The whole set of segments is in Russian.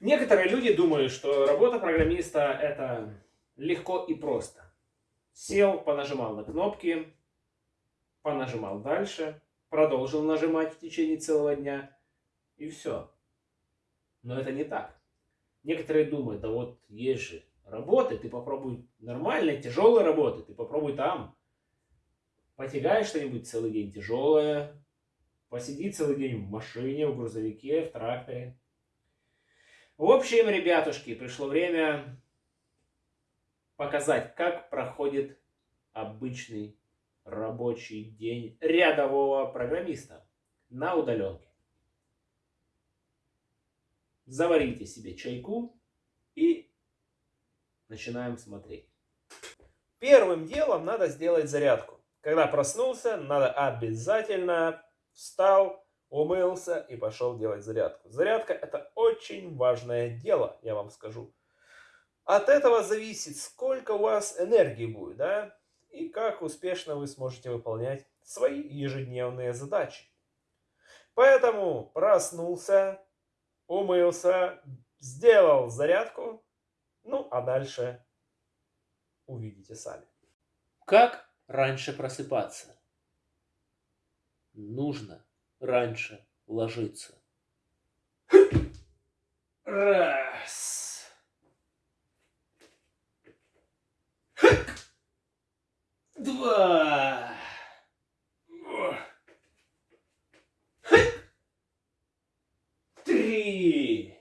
Некоторые люди думают, что работа программиста это легко и просто. Сел, понажимал на кнопки, понажимал дальше, продолжил нажимать в течение целого дня и все. Но это не так. Некоторые думают, да вот есть же работы, ты попробуй нормальной, тяжелой работы, ты попробуй там. Потягай что-нибудь целый день тяжелое, посиди целый день в машине, в грузовике, в тракторе. В общем, ребятушки, пришло время показать, как проходит обычный рабочий день рядового программиста на удаленке. Заварите себе чайку и начинаем смотреть. Первым делом надо сделать зарядку. Когда проснулся, надо обязательно встал, умылся и пошел делать зарядку. Зарядка это очень важное дело, я вам скажу. От этого зависит, сколько у вас энергии будет, да, и как успешно вы сможете выполнять свои ежедневные задачи. Поэтому проснулся, умылся, сделал зарядку, ну а дальше увидите сами. Как раньше просыпаться? Нужно раньше ложиться. Раз. Два. Три.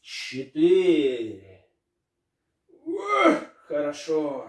Четыре. Хорошо.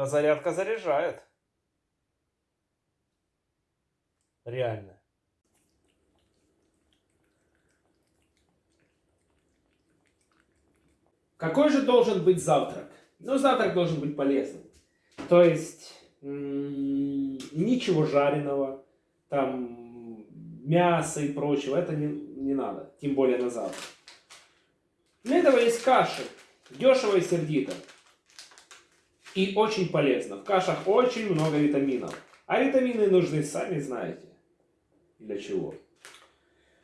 А зарядка заряжает. Реально. Какой же должен быть завтрак? Ну, завтрак должен быть полезным. То есть, ничего жареного, там, мяса и прочего, это не, не надо, тем более на завтра. Для этого есть каши, дешево и сердито. И очень полезно. В кашах очень много витаминов. А витамины нужны, сами знаете, для чего.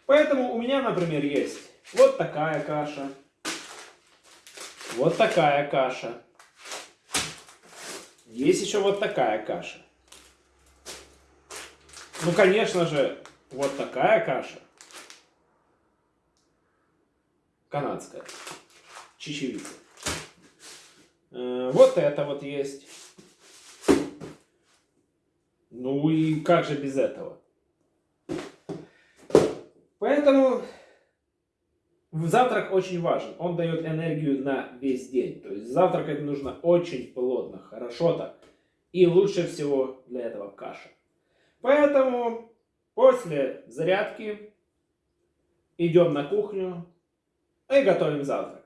Поэтому у меня, например, есть вот такая каша, вот такая каша. Есть еще вот такая каша. Ну, конечно же, вот такая каша. Канадская. Чечевица. Э, вот это вот есть. Ну и как же без этого? Поэтому завтрак очень важен. Он дает энергию на весь день. То есть завтракать нужно очень плотно, хорошо так. И лучше всего для этого каша. Поэтому После зарядки идем на кухню и готовим завтрак.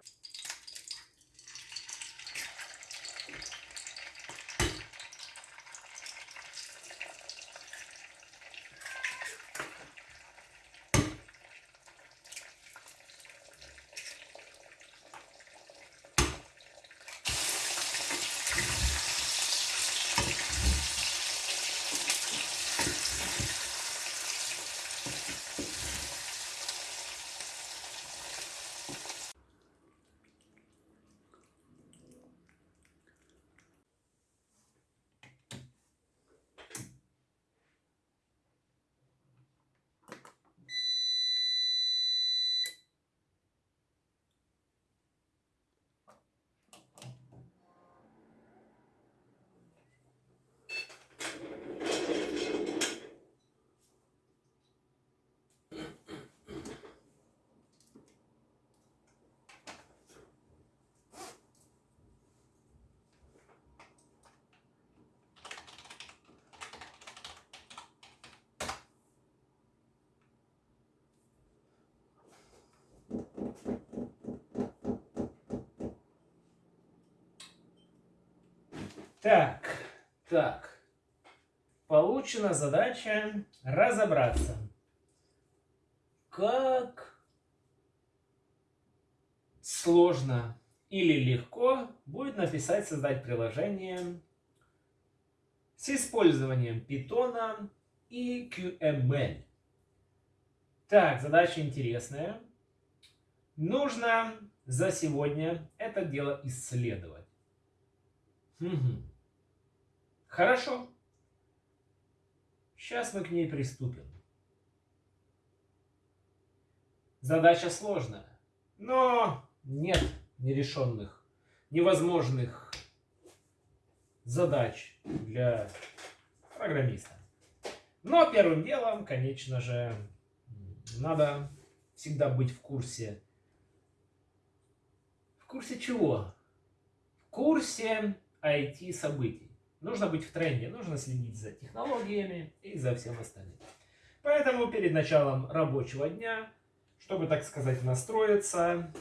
Так, так. Получена задача разобраться, как сложно или легко будет написать, создать приложение с использованием Python и QML. Так, задача интересная. Нужно за сегодня это дело исследовать. Угу. Хорошо. Сейчас мы к ней приступим. Задача сложная, но нет нерешенных, невозможных задач для программиста. Но первым делом, конечно же, надо всегда быть в курсе. В курсе чего? В курсе IT-событий. Нужно быть в тренде, нужно следить за технологиями и за всем остальным. Поэтому перед началом рабочего дня, чтобы, так сказать, настроиться,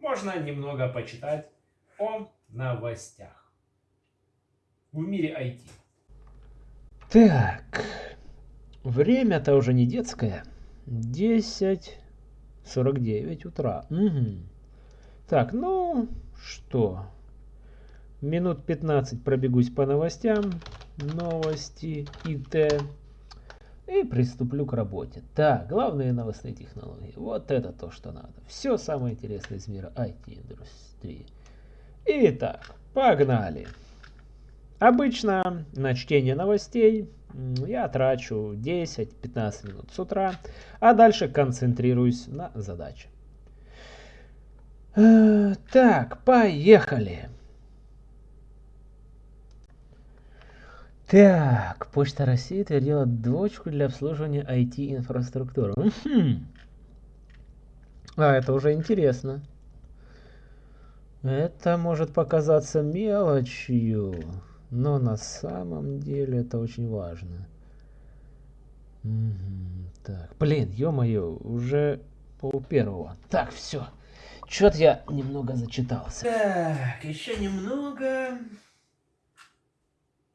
можно немного почитать о новостях в мире IT. Так, время-то уже не детское. 10.49 утра. Угу. Так, ну что, минут 15 пробегусь по новостям, новости, ИТ, и приступлю к работе. Так, главные новостные технологии. Вот это то, что надо. Все самое интересное из мира IT-индустрии. Итак, погнали. Обычно на чтение новостей я трачу 10-15 минут с утра, а дальше концентрируюсь на задаче. Э, так, поехали. Так, Почта России твердила дочку для обслуживания IT-инфраструктуры. А, это уже интересно. Это может показаться мелочью, но на самом деле это очень важно. Так, блин, ё-моё, уже пол первого. Так, все. Чё-то я немного зачитался. Так, еще немного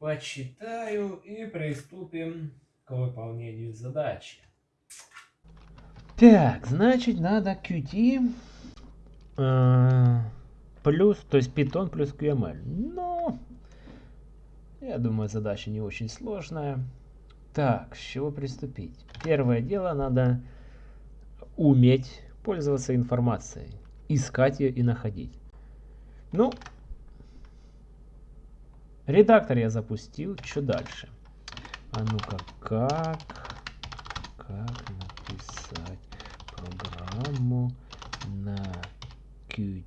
почитаю и приступим к выполнению задачи. Так, значит, надо Qt э, плюс, то есть Python плюс QML. Ну, я думаю, задача не очень сложная. Так, с чего приступить? Первое дело, надо уметь пользоваться информацией, искать ее и находить. Ну, Редактор я запустил. Что дальше? А ну-ка, как, как написать программу на Qt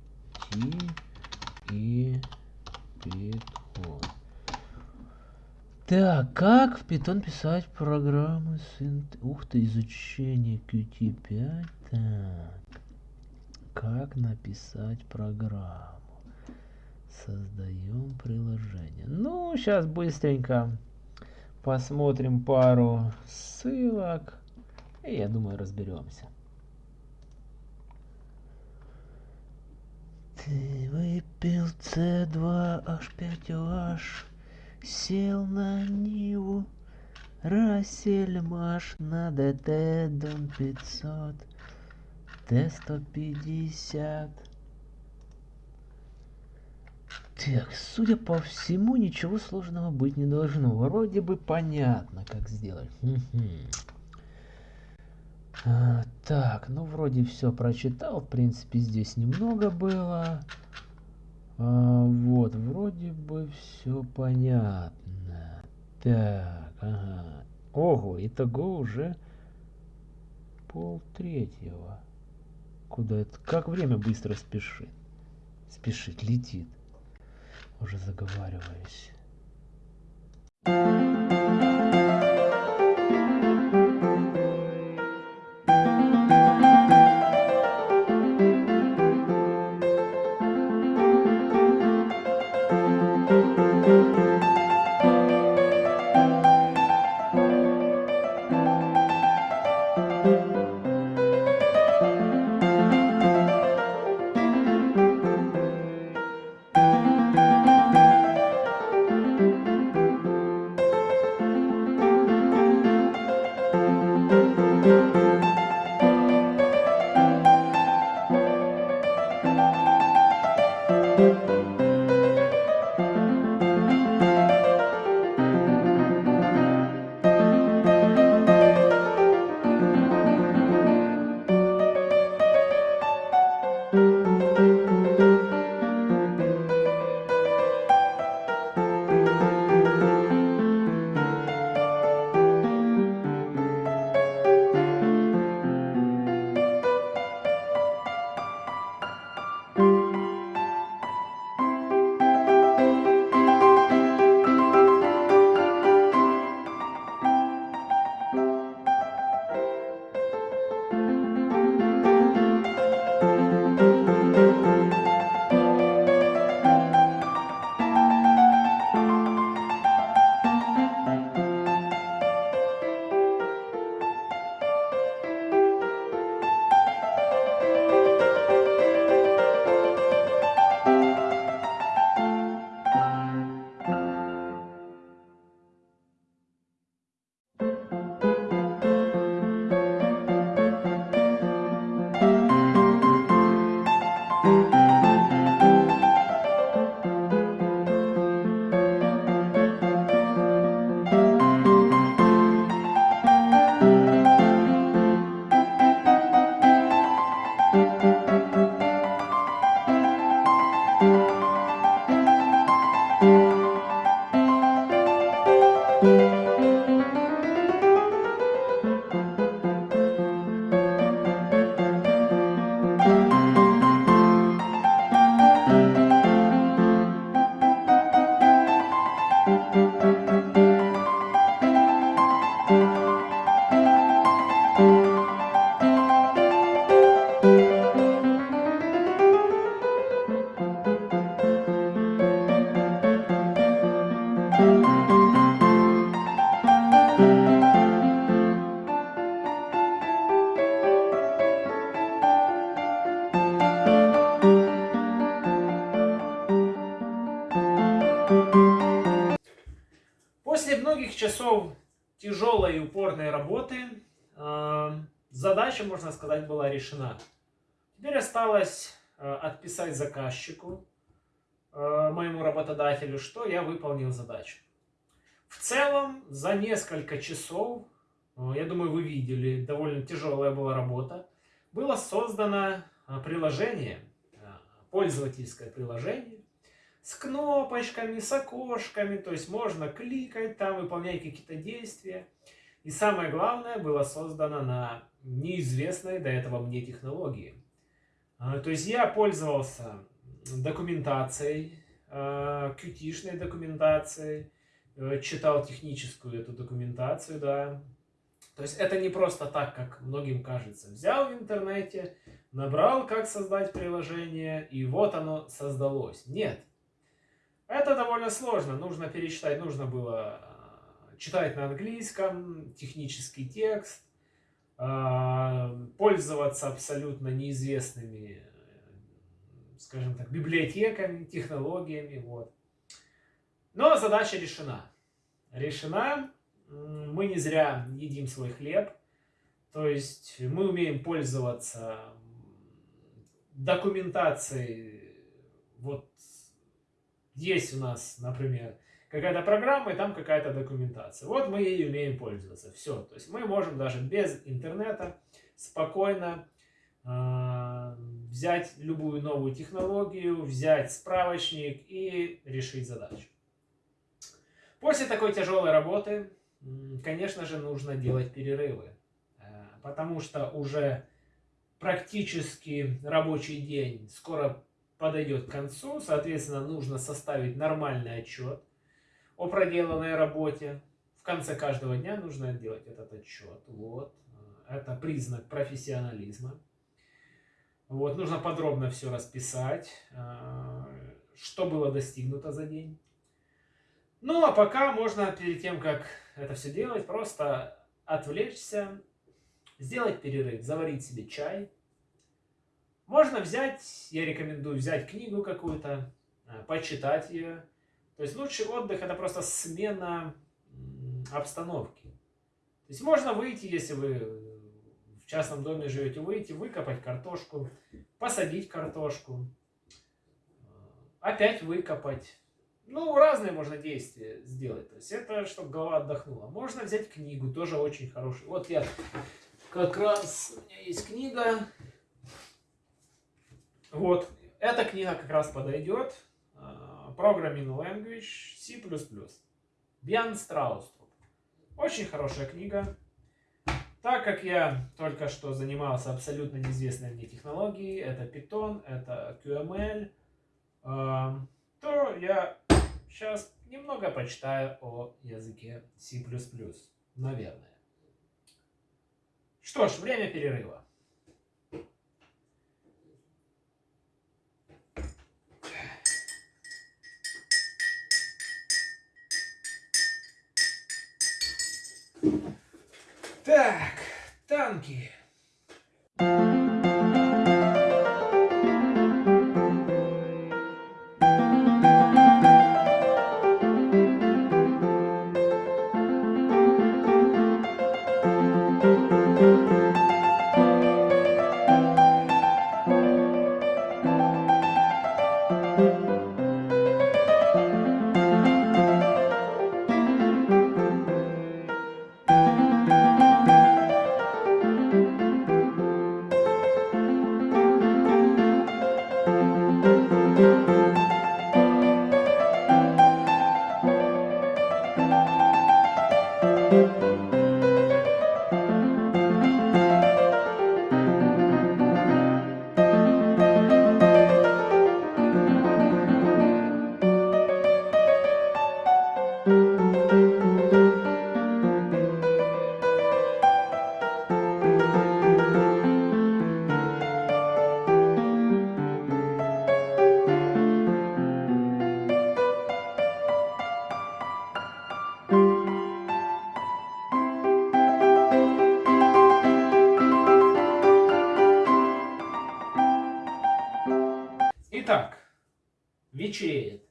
и Python? Так, как в Python писать программы с... Ух ты, изучение Qt 5. Так, как написать программу? Создаем приложение. Ну, сейчас быстренько посмотрим пару ссылок. И я думаю, разберемся. Ты выпил С2H5OH, сел на Ниву, Рассельмаш на ДТ Дом 500, Т150. Так, судя по всему, ничего сложного быть не должно. Вроде бы понятно, как сделать. А, так, ну вроде все прочитал. В принципе, здесь немного было. А, вот, вроде бы все понятно. Так, ага. Ого, итого уже пол третьего. Куда это? Как время быстро спешит. Спешит, летит уже заговариваюсь. Задача, можно сказать, была решена. Теперь осталось э, отписать заказчику, э, моему работодателю, что я выполнил задачу. В целом, за несколько часов, я думаю, вы видели, довольно тяжелая была работа, было создано приложение, пользовательское приложение, с кнопочками, с окошками, то есть можно кликать там, выполнять какие-то действия. И самое главное, было создано на неизвестной до этого мне технологии. А, то есть я пользовался документацией, qt а, документацией, э, читал техническую эту документацию, да. То есть это не просто так, как многим кажется. Взял в интернете, набрал, как создать приложение, и вот оно создалось. Нет. Это довольно сложно, нужно перечитать, нужно было э, читать на английском, технический текст, пользоваться абсолютно неизвестными, э, скажем так, библиотеками, технологиями, вот. Но задача решена. Решена, мы не зря едим свой хлеб, то есть мы умеем пользоваться документацией вот есть у нас, например, какая-то программа, и там какая-то документация. Вот мы ей умеем пользоваться. Все. То есть мы можем даже без интернета спокойно э, взять любую новую технологию, взять справочник и решить задачу. После такой тяжелой работы, конечно же, нужно делать перерывы. Э, потому что уже практически рабочий день скоро подойдет к концу, соответственно, нужно составить нормальный отчет о проделанной работе. В конце каждого дня нужно делать этот отчет. Вот. Это признак профессионализма. Вот. Нужно подробно все расписать, э, что было достигнуто за день. Ну, а пока можно, перед тем, как это все делать, просто отвлечься, сделать перерыв, заварить себе чай, можно взять, я рекомендую взять книгу какую-то, э, почитать ее. То есть лучший отдых это просто смена обстановки. То есть можно выйти, если вы в частном доме живете, выйти, выкопать картошку, посадить картошку, э, опять выкопать. Ну, разные можно действия сделать. То есть это, чтобы голова отдохнула. Можно взять книгу, тоже очень хорошую. Вот я как раз, у меня есть книга, вот, эта книга как раз подойдет. Programming Language C++. Бьян Страуструп. Очень хорошая книга. Так как я только что занимался абсолютно неизвестной мне технологией, это Python, это QML, а, то я сейчас немного почитаю о языке C++, наверное. Что ж, время перерыва. Так, танки. Вечереет.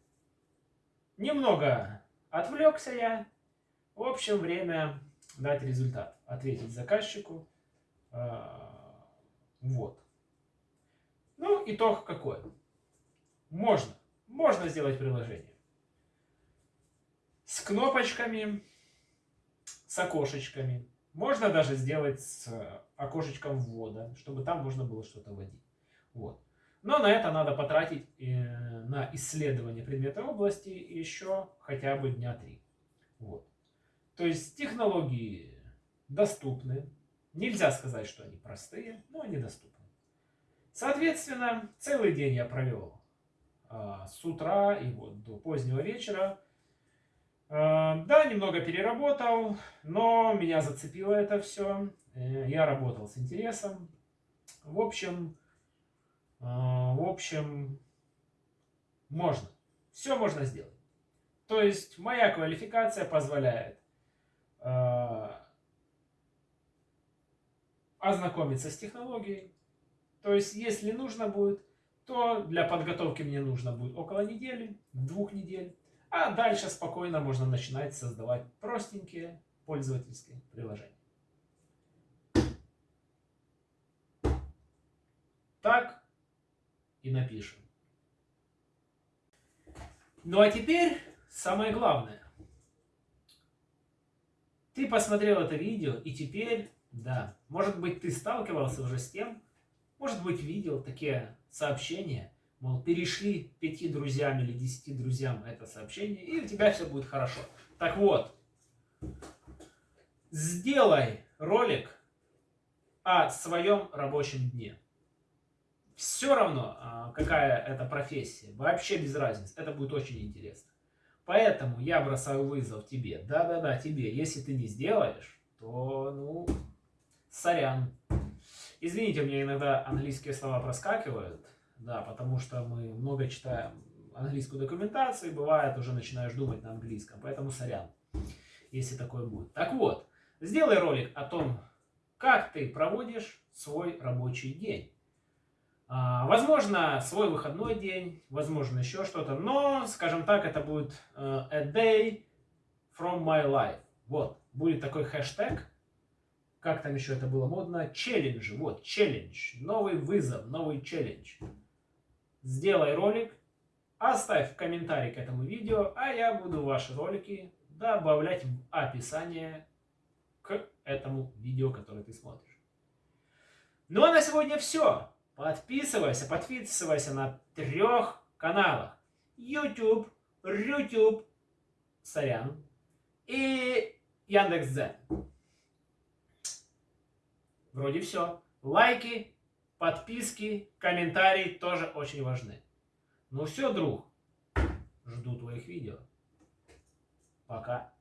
Немного отвлекся я. В общем, время дать результат. Ответить заказчику. А, вот. Ну, итог какой? Можно. Можно сделать приложение. С кнопочками, с окошечками. Можно даже сделать с окошечком ввода, чтобы там можно было что-то вводить. Вот. Но на это надо потратить э, на исследование предмета области еще хотя бы дня три. Вот. То есть технологии доступны. Нельзя сказать, что они простые, но они доступны. Соответственно, целый день я провел а, с утра и вот до позднего вечера. А, да, немного переработал, но меня зацепило это все. Э, я работал с интересом. В общем, в общем, можно. Все можно сделать. То есть моя квалификация позволяет ознакомиться с технологией. То есть, если нужно будет, то для подготовки мне нужно будет около недели, двух недель. А дальше спокойно можно начинать создавать простенькие пользовательские приложения. Так и напишем. Ну а теперь самое главное. Ты посмотрел это видео и теперь, да, может быть ты сталкивался уже с тем, может быть видел такие сообщения, мол, перешли пяти друзьям или десяти друзьям это сообщение, и у тебя все будет хорошо. Так вот, сделай ролик о своем рабочем дне. Все равно, а, какая это профессия, вообще без разницы, это будет очень интересно. Поэтому я бросаю вызов тебе, да-да-да, тебе. Если ты не сделаешь, то, ну, сорян. Извините, у меня иногда английские слова проскакивают, да, потому что мы много читаем английскую документацию, и бывает уже начинаешь думать на английском, поэтому сорян, если такое будет. Так вот, сделай ролик о том, как ты проводишь свой рабочий день. А, возможно, свой выходной день, возможно, еще что-то, но, скажем так, это будет uh, a day from my life. Вот, будет такой хэштег, как там еще это было модно, челлендж, вот, челлендж, новый вызов, новый челлендж. Сделай ролик, оставь комментарий к этому видео, а я буду ваши ролики добавлять в описание к этому видео, которое ты смотришь. Ну а на сегодня все. Подписывайся, подписывайся на трех каналах. YouTube, YouTube, сорян, и Яндекс.Дзен. Вроде все. Лайки, подписки, комментарии тоже очень важны. Ну все, друг. Жду твоих видео. Пока.